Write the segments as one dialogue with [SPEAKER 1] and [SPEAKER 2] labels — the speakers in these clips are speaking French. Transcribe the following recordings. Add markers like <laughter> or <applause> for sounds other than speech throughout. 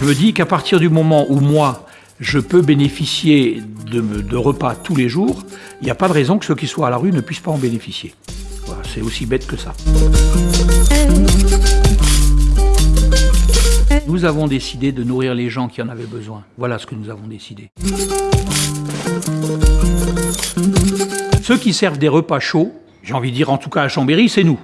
[SPEAKER 1] Je me dis qu'à partir du moment où moi, je peux bénéficier de, repas tous les jours, il n'y a pas de raison que ceux qui soient à la rue ne puissent pas en bénéficier. C'est aussi bête que ça. Nous avons décidé de nourrir les gens qui en avaient besoin. Voilà ce que nous avons décidé. Ceux qui servent des repas chauds, j'ai envie de dire en tout cas à Chambéry, c'est nous.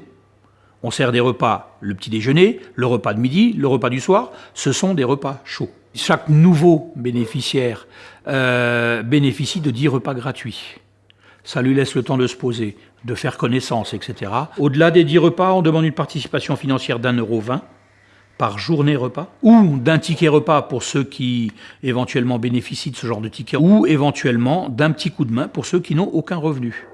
[SPEAKER 1] On sert des repas le petit déjeuner, le repas de midi, le repas du soir. Ce sont des repas chauds. Chaque nouveau bénéficiaire euh, bénéficie de 10 repas gratuits. Ça lui laisse le temps de se poser, de faire connaissance, etc. Au-delà des 10 repas, on demande une participation financière d'un euro vingt par journée repas, ou d'un ticket repas pour ceux qui éventuellement bénéficient de ce genre de ticket, ou éventuellement d'un petit coup de main pour ceux qui n'ont aucun revenu.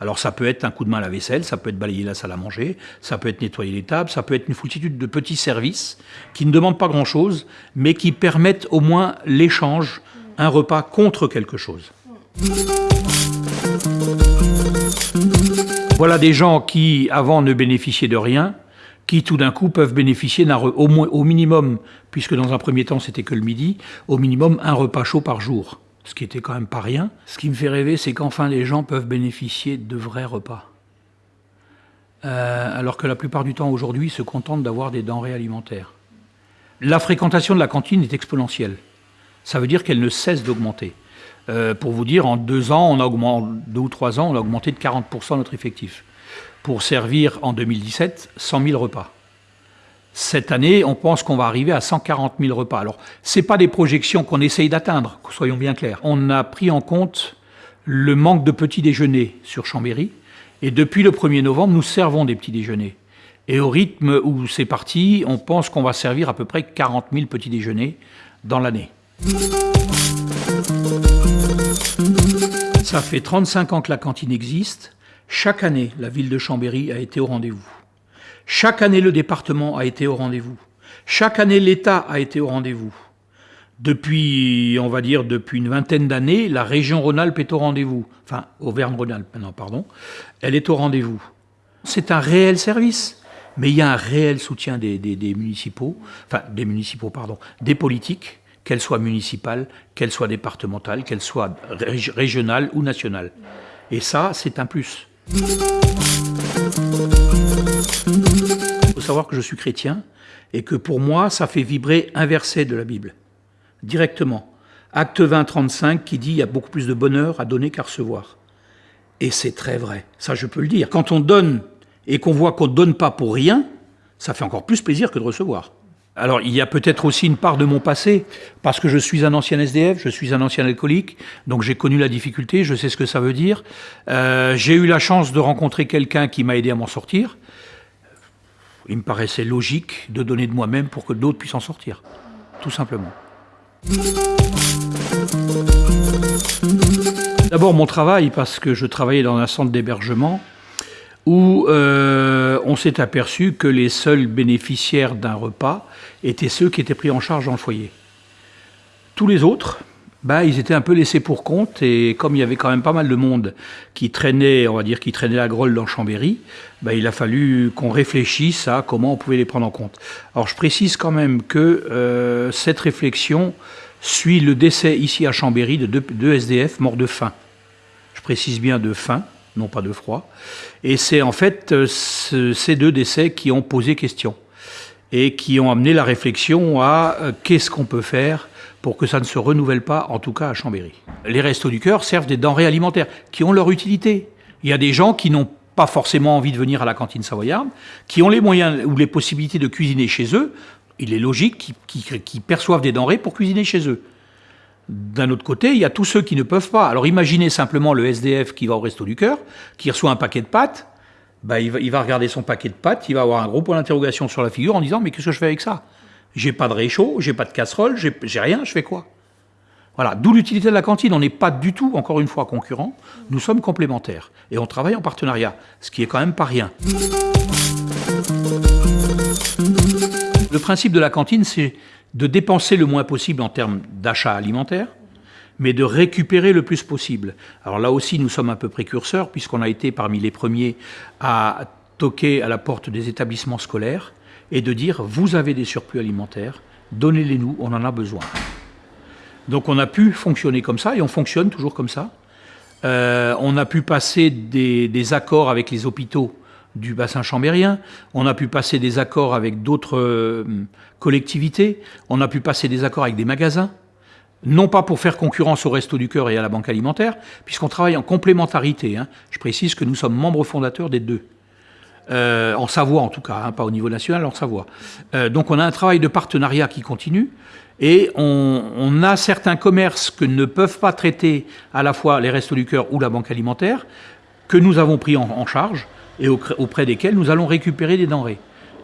[SPEAKER 1] Alors ça peut être un coup de main à la vaisselle, ça peut être balayer la salle à manger, ça peut être nettoyer les tables, ça peut être une foultitude de petits services qui ne demandent pas grand-chose, mais qui permettent au moins l'échange, un repas contre quelque chose. Voilà des gens qui, avant, ne bénéficiaient de rien, qui tout d'un coup peuvent bénéficier d'un au, minimum, puisque dans un premier temps c'était que le midi, au minimum un repas chaud par jour, ce qui était quand même pas rien. Ce qui me fait rêver, c'est qu'enfin les gens peuvent bénéficier de vrais repas. Euh, alors que la plupart du temps aujourd'hui se contentent d'avoir des denrées alimentaires. La fréquentation de la cantine est exponentielle. Ça veut dire qu'elle ne cesse d'augmenter. Euh, pour vous dire, en deux ans, on a augmenté, deux ou trois ans, on a augmenté de 40% notre effectif pour servir en 2017 100 000 repas. Cette année, on pense qu'on va arriver à 140 000 repas. Alors, ce pas des projections qu'on essaye d'atteindre, soyons bien clairs. On a pris en compte le manque de petits déjeuners sur Chambéry, et depuis le 1er novembre, nous servons des petits déjeuners. Et au rythme où c'est parti, on pense qu'on va servir à peu près 40 000 petits déjeuners dans l'année. Ça fait 35 ans que la cantine existe. Chaque année, la ville de Chambéry a été au rendez-vous. Chaque année, le département a été au rendez-vous. Chaque année, l'État a été au rendez-vous. Depuis, on va dire, depuis une vingtaine d'années, la région Rhône-Alpes est au rendez-vous. Enfin, Auvergne-Rhône-Alpes maintenant, pardon. Elle est au rendez-vous. C'est un réel service, mais il y a un réel soutien des, des municipaux, enfin, des municipaux, pardon, des politiques, qu'elles soient municipales, qu'elles soient départementales, qu'elles soient régionales ou nationales. Et ça, c'est un plus. Savoir que je suis chrétien et que pour moi, ça fait vibrer un verset de la Bible, directement. Acte 20, 35, qui dit « il y a beaucoup plus de bonheur à donner qu'à recevoir ». Et c'est très vrai, ça je peux le dire. Quand on donne et qu'on voit qu'on ne donne pas pour rien, ça fait encore plus plaisir que de recevoir. Alors, il y a peut-être aussi une part de mon passé, parce que je suis un ancien SDF, je suis un ancien alcoolique, donc j'ai connu la difficulté, je sais ce que ça veut dire. Euh, j'ai eu la chance de rencontrer quelqu'un qui m'a aidé à m'en sortir. Il me paraissait logique de donner de moi-même pour que d'autres puissent en sortir, tout simplement. D'abord mon travail, parce que je travaillais dans un centre d'hébergement, où euh, on s'est aperçu que les seuls bénéficiaires d'un repas étaient ceux qui étaient pris en charge dans le foyer. Tous les autres, bah, ils étaient un peu laissés pour compte et comme il y avait quand même pas mal de monde qui traînait, on va dire, qui traînait la grolle dans Chambéry, bah, il a fallu qu'on réfléchisse à comment on pouvait les prendre en compte. Alors je précise quand même que euh, cette réflexion suit le décès ici à Chambéry de deux, SDF morts de faim. Je précise bien de faim, non pas de froid. Et c'est en fait euh, ces deux décès qui ont posé question et qui ont amené la réflexion à euh, qu'est-ce qu'on peut faire pour que ça ne se renouvelle pas, en tout cas à Chambéry. Les restos du cœur servent des denrées alimentaires qui ont leur utilité. Il y a des gens qui n'ont pas forcément envie de venir à la cantine savoyarde, qui ont les moyens ou les possibilités de cuisiner chez eux. Il est logique qu'ils perçoivent des denrées pour cuisiner chez eux. D'un autre côté, il y a tous ceux qui ne peuvent pas. Alors imaginez simplement le SDF qui va au resto du cœur, qui reçoit un paquet de pâtes, bah, il, va, regarder son paquet de pâtes, il va avoir un gros point d'interrogation sur la figure en disant mais qu'est-ce que je fais avec ça? J'ai pas de réchaud, j'ai pas de casserole, j'ai rien, je fais quoi? Voilà, d'où l'utilité de la cantine. On n'est pas du tout, encore une fois, concurrents, nous sommes complémentaires. Et on travaille en partenariat, ce qui est quand même pas rien. Le principe de la cantine, c'est de dépenser le moins possible en termes d'achat alimentaire, mais de récupérer le plus possible. Alors là aussi, nous sommes un peu précurseurs, puisqu'on a été parmi les premiers à toquer à la porte des établissements scolaires et de dire vous avez des surplus alimentaires, donnez-les nous, on en a besoin. Donc on a pu fonctionner comme ça et on fonctionne toujours comme ça. Euh, on a pu passer des, accords avec les hôpitaux du bassin chambérien, on a pu passer des accords avec d'autres euh, collectivités, on a pu passer des accords avec des magasins, non pas pour faire concurrence au Resto du Cœur et à la Banque Alimentaire, puisqu'on travaille en complémentarité. Hein. Je précise que nous sommes membres fondateurs des deux. Euh, en Savoie en tout cas, hein, pas au niveau national, en Savoie. Euh, donc on a un travail de partenariat qui continue et on, a certains commerces que ne peuvent pas traiter à la fois les Restos du Cœur ou la Banque Alimentaire, que nous avons pris en, charge et auprès desquels nous allons récupérer des denrées.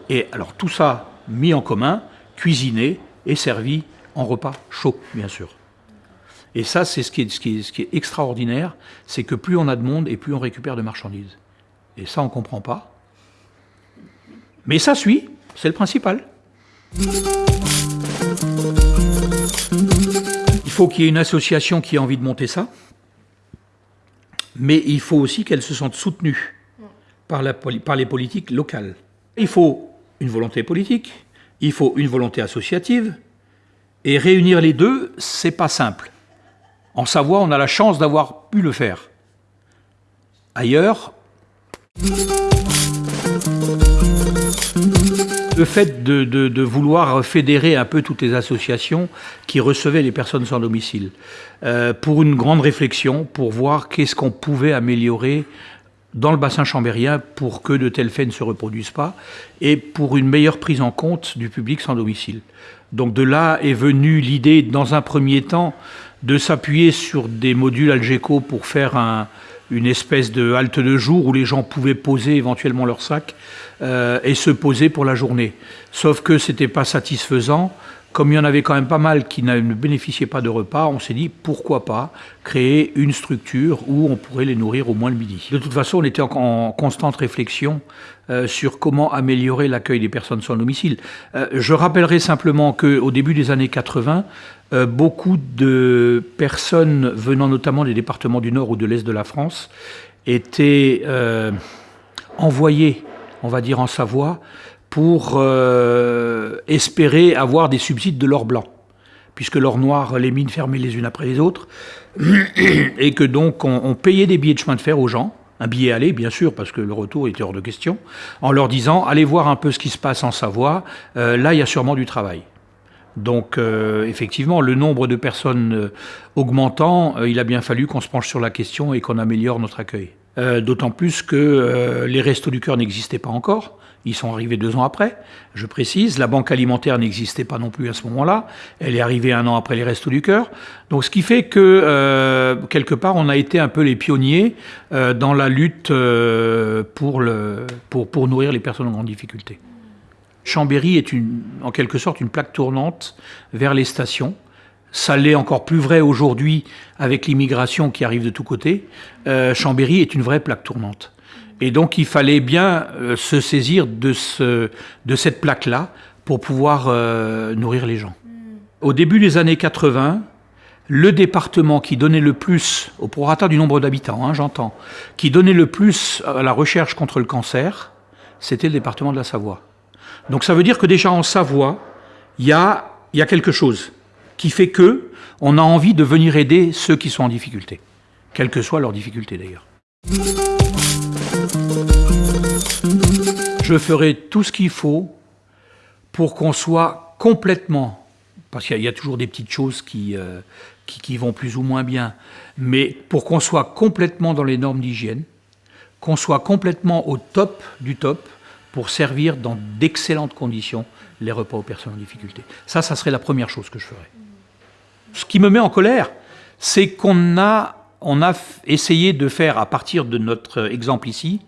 [SPEAKER 1] Et alors tout ça mis en commun, cuisiné et servi en repas chaud, bien sûr. Et ça, c'est ce, ce, ce qui est extraordinaire, c'est que plus on a de monde et plus on récupère de marchandises. Et ça, on ne comprend pas. Mais ça suit, c'est le principal. Il faut qu'il y ait une association qui ait envie de monter ça, mais il faut aussi qu'elle se sente soutenue par, les politiques locales. Il faut une volonté politique, il faut une volonté associative, et réunir les deux, c'est pas simple. En Savoie, on a la chance d'avoir pu le faire. Ailleurs, le fait de, vouloir fédérer un peu toutes les associations qui recevaient les personnes sans domicile, euh, pour une grande réflexion, pour voir qu'est-ce qu'on pouvait améliorer dans le bassin chambérien pour que de tels faits ne se reproduisent pas, et pour une meilleure prise en compte du public sans domicile. Donc de là est venue l'idée, dans un premier temps, de s'appuyer sur des modules Algeco pour faire un, une espèce de halte de jour où les gens pouvaient poser éventuellement leur sac euh, et se poser pour la journée. Sauf que ce n'était pas satisfaisant. Comme il y en avait quand même pas mal qui ne bénéficiaient pas de repas, on s'est dit pourquoi pas créer une structure où on pourrait les nourrir au moins le midi. De toute façon, on était en, constante réflexion euh, sur comment améliorer l'accueil des personnes sans domicile. Euh, je rappellerai simplement qu'au début des années 80, beaucoup de personnes venant notamment des départements du Nord ou de l'Est de la France étaient envoyées on va dire en Savoie, pour euh, espérer avoir des subsides de l'or blanc, puisque l'or noir, les mines fermaient les unes après les autres, <clears throat> et que donc on, payait des billets de chemin de fer aux gens, un billet aller, bien sûr, parce que le retour était hors de question, en leur disant allez voir un peu ce qui se passe en Savoie, euh, là il y a sûrement du travail. Donc euh, effectivement, le nombre de personnes augmentant, il a bien fallu qu'on se penche sur la question et qu'on améliore notre accueil. Euh, d'autant plus que euh, les restos du cœur n'existaient pas encore. Ils sont arrivés deux ans après, je précise. La banque alimentaire n'existait pas non plus à ce moment-là. Elle est arrivée un an après les restos du cœur. Donc ce qui fait que, euh, quelque part, on a été un peu les pionniers dans la lutte pour, le, pour, pour nourrir les personnes en grande difficulté. Chambéry est en quelque sorte une plaque tournante vers les stations. Ça l'est encore plus vrai aujourd'hui avec l'immigration qui arrive de tous côtés. Euh, Chambéry est une vraie plaque tournante. Et donc il fallait bien euh, se saisir de cette plaque-là pour pouvoir euh, nourrir les gens. Au début des années 80, le département qui donnait le plus, au prorata du nombre d'habitants, hein, j'entends, qui donnait le plus à la recherche contre le cancer, c'était le département de la Savoie. Donc ça veut dire que déjà en Savoie, il y a, quelque chose qui fait que on a envie de venir aider ceux qui sont en difficulté, quelle que soit leur difficulté d'ailleurs. Je ferai tout ce qu'il faut pour qu'on soit complètement, parce qu'il y, a toujours des petites choses euh, qui, qui, vont plus ou moins bien, mais pour qu'on soit complètement dans les normes d'hygiène, qu'on soit complètement au top du top pour servir dans d'excellentes conditions les repas aux personnes en difficulté. Ça, ça serait la première chose que je ferais. Ce qui me met en colère, c'est qu'on a, on a essayé de faire, à partir de notre exemple ici,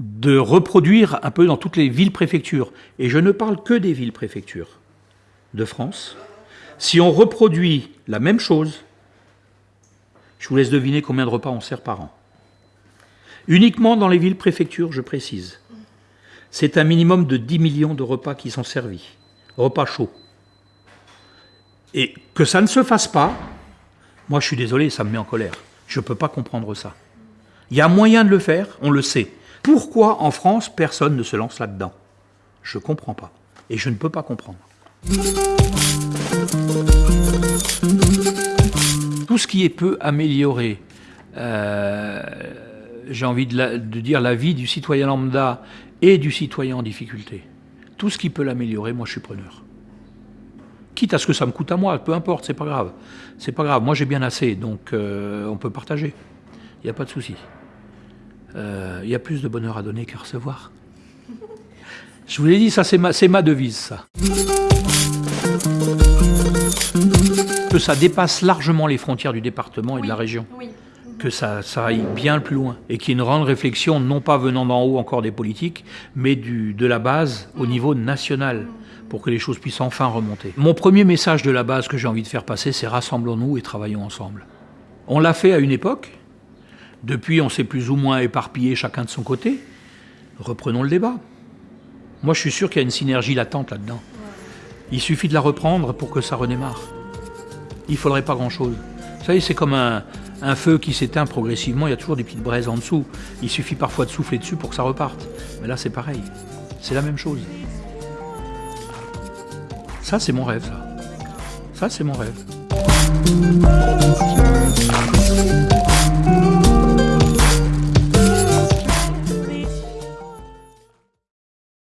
[SPEAKER 1] de reproduire un peu dans toutes les villes-préfectures. Et je ne parle que des villes-préfectures de France. Si on reproduit la même chose, je vous laisse deviner combien de repas on sert par an. Uniquement dans les villes-préfectures, je précise. C'est un minimum de 10 millions de repas qui sont servis. Repas chauds. Et que ça ne se fasse pas, moi je suis désolé, ça me met en colère. Je ne peux pas comprendre ça. Il y a moyen de le faire, on le sait. Pourquoi en France personne ne se lance là-dedans? Je ne comprends pas. Et je ne peux pas comprendre. Tout ce qui est peut améliorer, euh, j'ai envie de, dire la vie du citoyen lambda et du citoyen en difficulté. Tout ce qui peut l'améliorer, moi je suis preneur. Quitte à ce que ça me coûte à moi, peu importe, c'est pas grave. C'est pas grave, moi j'ai bien assez, donc euh, on peut partager. Il n'y a pas de souci. Euh, il y a plus de bonheur à donner qu'à recevoir. Je vous l'ai dit, ça c'est ma, ma devise, ça. Que ça dépasse largement les frontières du département et de la région. Que ça, aille bien plus loin. Et qu'il y ait une grande réflexion, non pas venant d'en haut encore des politiques, mais du, de la base au niveau national, pour que les choses puissent enfin remonter. Mon premier message de la base que j'ai envie de faire passer, c'est rassemblons-nous et travaillons ensemble. On l'a fait à une époque. Depuis, on s'est plus ou moins éparpillé chacun de son côté. Reprenons le débat. Moi, je suis sûr qu'il y a une synergie latente là-dedans. Il suffit de la reprendre pour que ça redémarre. Il ne faudrait pas grand-chose. Vous savez, c'est comme un, un feu qui s'éteint progressivement, il y a toujours des petites braises en dessous. Il suffit parfois de souffler dessus pour que ça reparte. Mais là, c'est pareil. C'est la même chose. Ça, c'est mon rêve, ça. Ça, c'est mon rêve.